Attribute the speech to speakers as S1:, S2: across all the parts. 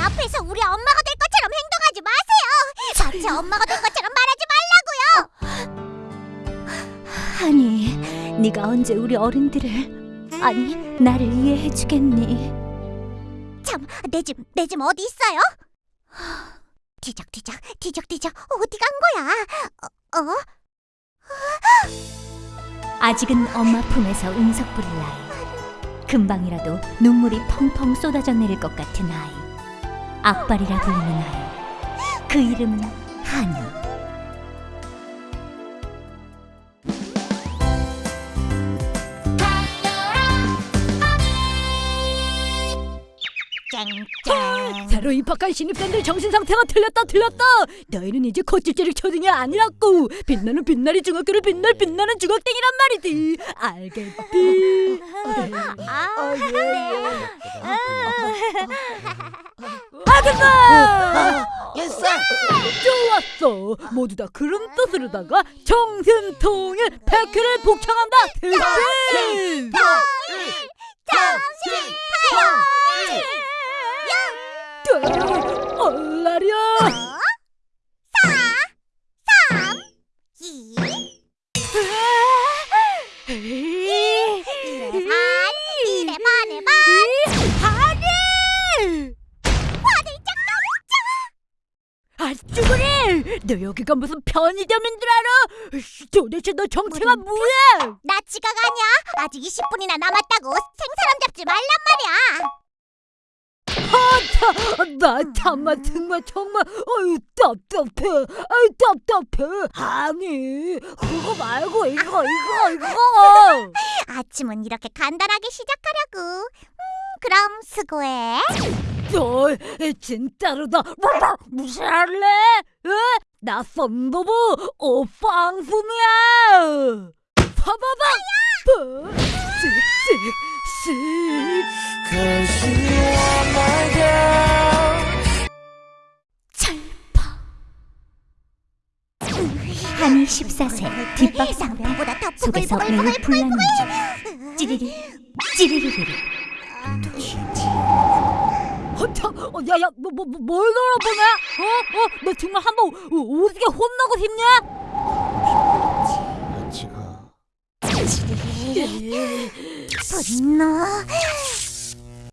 S1: 앞에서 우리 엄마가 될 것처럼 행동하지 마세요. 저제 엄마가 될 것처럼 말하지 말라고요.
S2: 아니, 네가 언제 우리 어른들을 아니 나를 이해해 주겠니?
S1: 참, 내 집, 내 집 어디 있어요? 뒤적뒤적, 뒤적뒤적, 어디 간 거야? 어? 어?
S2: 아직은 엄마 품에서 운석 부릴 나이. 금방이라도 눈물이 펑펑 쏟아져 내릴 것 같은 아이. 악발이라 불리는 아이. 그 이름은 한이.
S1: 쨍쨍.
S3: 새로 입학한 신입생들 정신 상태가 틀렸다 틀렸다. 너희는 이제 콧집질이 초등이 아니라고. 빛나는 빛나리 중학교를 빛날 빛나는 중학생이란 말이지. 알겠지?
S1: 아, 네.
S3: 아줌마!
S4: 예스!
S3: 좋았어. 모두 다 그런 뜻으로다가 정신통일 백회를 복창한다. 대신. 얼라려.
S1: 이,
S3: 에이.
S1: 이래 반, 이래 반에 반.
S3: 아니! 아 쭈그리! 너 여기가 무슨 편의점인 줄 알아? 도대체 너 정체가 뭐야?
S1: 나 지각 아니야. 아직 20분이나 남았다고 생사람 잡지 말란 말이야.
S3: 아, 나 참아 정말 정말 어유 답답해 아유 답답해 아니 그거 말고 이거 이거 이거
S1: 아침은 이렇게 간단하게 시작하려고. 음, 그럼 수고해.
S3: 너 진짜로다 뭐, 무시할래? 에? 나 썬더부 오빵품이야 봐봐봐 쓱쓱쓱
S2: 14세 뒷박
S1: 상대보다 더
S2: 속에서 매우 중 찌리리 찌리리리리
S3: 허차, 어, 야야, 뭐, 뭐, 뭐, 뭘 돌아보냐? 어, 어, 너 정말 한번 오- 오지게 혼나고 싶냐?
S1: 분노.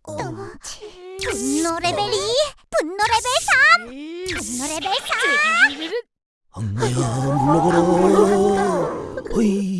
S1: 어, 분노 레벨 2, 분노 레벨 3, 분노 레벨 4.
S4: 엄마야 물러가라. 허이.